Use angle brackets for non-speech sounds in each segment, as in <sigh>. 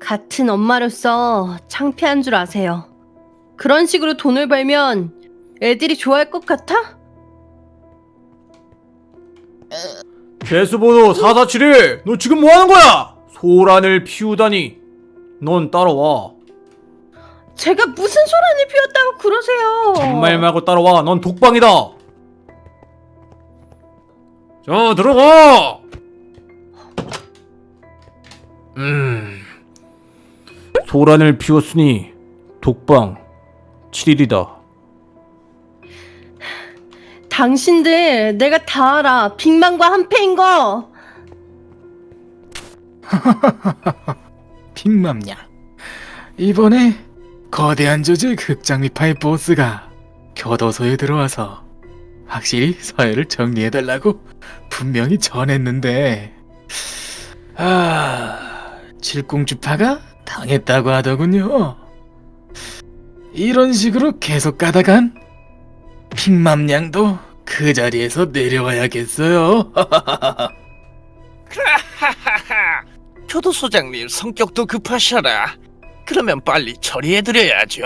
같은 엄마로서 창피한 줄 아세요. 그런 식으로 돈을 벌면 애들이 좋아할 것 같아? 개수번호 4471! 너 지금 뭐하는 거야? 소란을 피우다니 넌 따라와 제가 무슨 소란을 피웠다고 그러세요? 정말 말고 따라와 넌 독방이다 자 들어가 음. 소란을 피웠으니 독방 7일이다. 당신들 내가 다 알아. 빅만과 한패인 거. <laughs> 빅맘냐? 이번에 거대한 조직 흑장미파의 보스가 교도소에 들어와서 확실히 서열을 정리해달라고 분명히 전했는데. 아... 칠공주파가 당했다고 하더군요 이런 식으로 계속 가다간 빅맘냥도 그 자리에서 내려와야겠어요 <laughs> 교도소장님 성격도 급하셔라. 그러면 빨리 처리해드려야죠.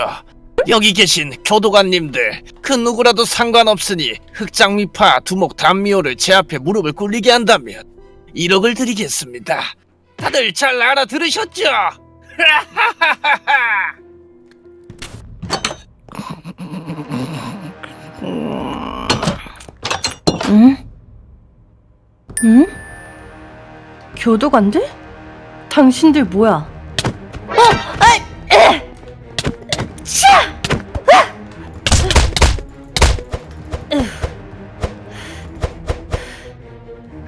여기 계신 교도관님들 그 누구라도 상관없으니 흑장미파 두목 단미호를 제 앞에 무릎을 꿇리게 한다면 1억을 드리겠습니다. 다들 잘 알아들으셨죠? <laughs> 응? 응? 교도관들? 당신들 뭐야? 어! 아! 으.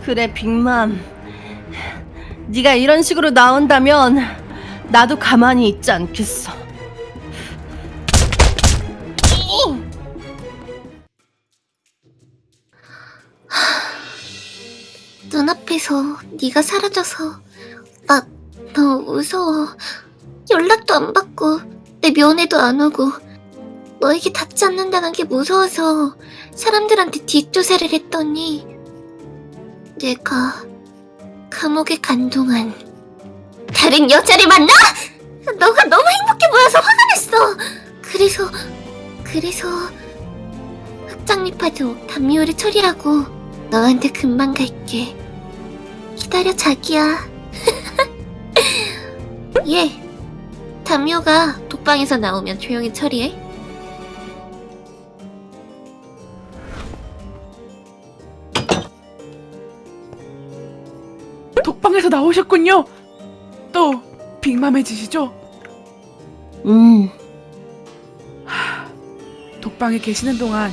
그래 빅맘 네가 이런 식으로 나온다면 나도 가만히 있지 않겠어 눈앞에서 네가 사라져서 나 너무 무서워. 연락도 안 받고 내 면회도 안 오고 너에게 닿지 않는다는 게 무서워서 사람들한테 뒷조사를 했더니 내가 감옥에 간 동안 다른 여자를 만나? 너가 너무 행복해 보여서 화가 났어. 그래서 그래서 흑장미파도 담미호를 처리하고 너한테 금방 갈게. 기다려 자기야. <laughs> 예. 담요가 독방에서 나오면 조용히 처리해. 나오셨군요. 또 빅맘해지시죠? 음 독방에 계시는 동안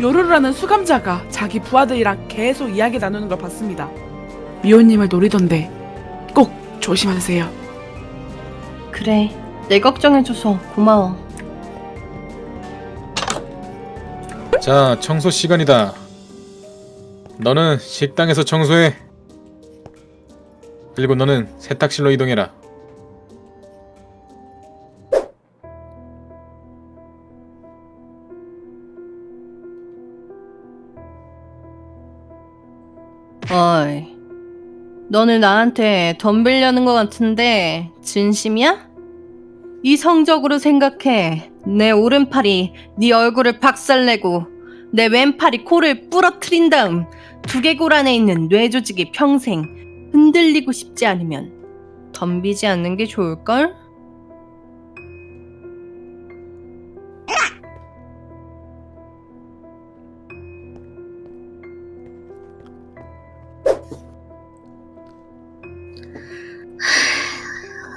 요루루라는 수감자가 자기 부하들이랑 계속 이야기 나누는 걸 봤습니다. 미호님을 노리던데 꼭 조심하세요. 그래 내 걱정해줘서 고마워 자, 청소 시간이다. 너는 식당에서 청소해. 그리고 너는 세탁실로 이동해라. 어이, 너는 나한테 덤빌려는 것 같은데 진심이야? 이성적으로 생각해. 내 오른팔이 네 얼굴을 박살내고 내 왼팔이 코를 부러뜨린 다음 두개골 안에 있는 뇌 조직이 평생 흔들리고 싶지 않으면 덤비지 않는 게 좋을걸?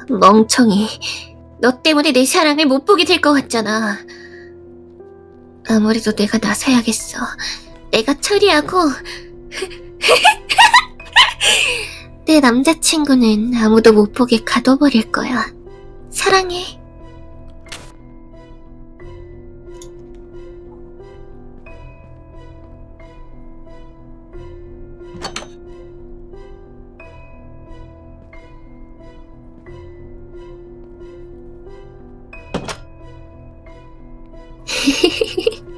멍청이. 너 때문에 내 사랑을 못 보게 될 것 같잖아. 아무래도 내가 나서야겠어. 내가 처리하고. <laughs> 내 남자친구는 아무도 못 보게 가둬버릴 거야. 사랑해. <laughs>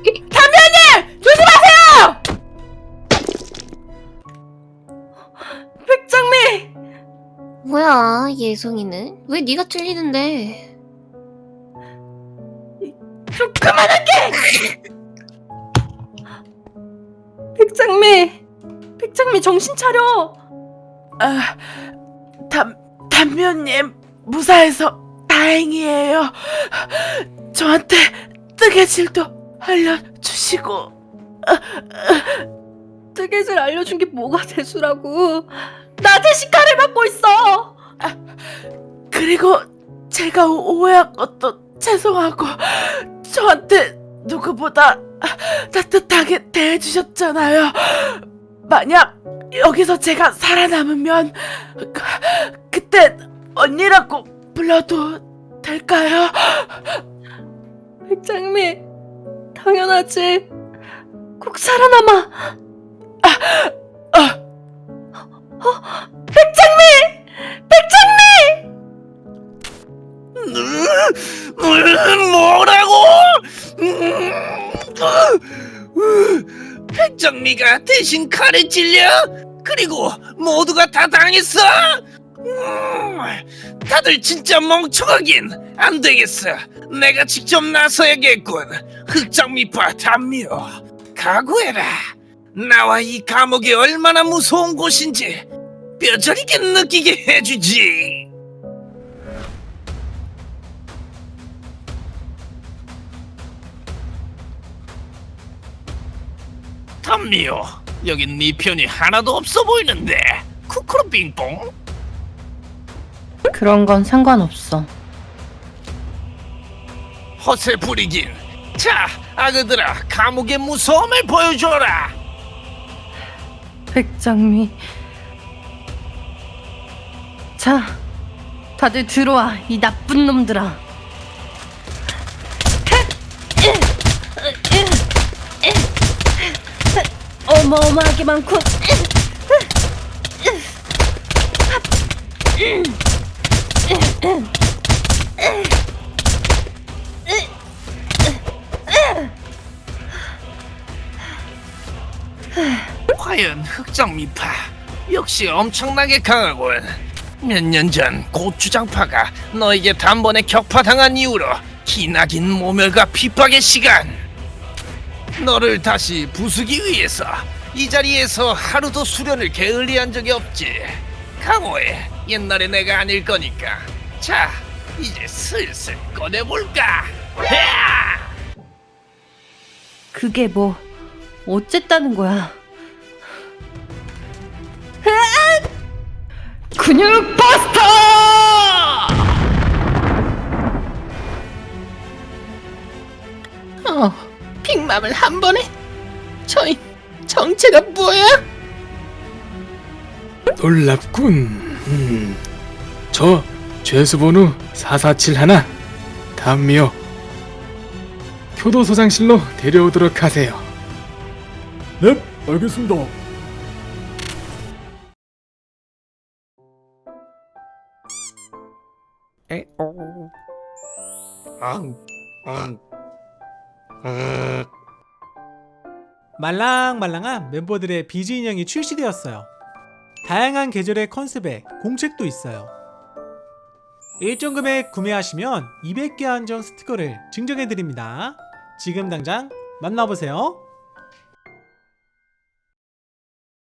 예송이는? 왜 네가 틀리는데? 좀 그만할게! 백장미! 백장미 정신 차려! 아, 담, 담요님 무사해서 다행이에요. 저한테 뜨개질도 알려주시고 뜨개질 알려준 게 뭐가 <laughs> 대수라고. 나 대신 칼을 받고 있어! 그리고 제가 오- 오해한 것도 죄송하고 저한테 누구보다 따뜻하게 대해주셨잖아요. 만약 여기서 제가 살아남으면 그, 그때 언니라고 불러도 될까요? 백장미, 당연하지. 꼭 살아남아. 어, 백장미! 백장미! 음, 뭐라고? 음, 백정미가 대신 칼에 찔려? 그리고 모두가 다 당했어? 음, 다들 진짜 멍청하긴 안 되겠어. 내가 직접 나서야겠군. 흑장미파 담요, 각오해라. 나와 이 감옥이 얼마나 무서운 곳인지 뼈저리게 느끼게 해주지. 담미요, 여긴 네 편이 하나도 없어 보이는데. 쿠쿠루 빙뽕? 그런 건 상관없어. 허세 부리긴. 자, 아그들아, 감옥의 무서움을 보여줘라. 백장미. 자, 다들 들어와, 이 나쁜 놈들아. 어마어마하게 많군. 과연 흑장 미파 역시 엄청나게 강하군. 몇 년 전 고추장파가 너에게 단번에 격파당한 이후로 기나긴 모멸과 핍박의 시간. 너를 다시 부수기 위해서 이 자리에서 하루도 수련을 게을리한 적이 없지. 강호해. 옛날의 내가 아닐 거니까. 자, 이제 슬슬 꺼내볼까? 야! 그게 뭐 어쨌다는 거야? 근육 바스터! 어, 빅맘을 한 번에? 저희 정체가 뭐야? 놀랍군. 음. 저 죄수번호 4471 담미요. 교도소장실로 데려오도록 하세요. 넵, 알겠습니다. 말랑말랑한 멤버들의 비즈 인형이 출시되었어요. 다양한 계절의 컨셉에 공책도 있어요. 일정 금액 구매하시면 200개 한정 스티커를 증정해드립니다. 지금 당장 만나보세요.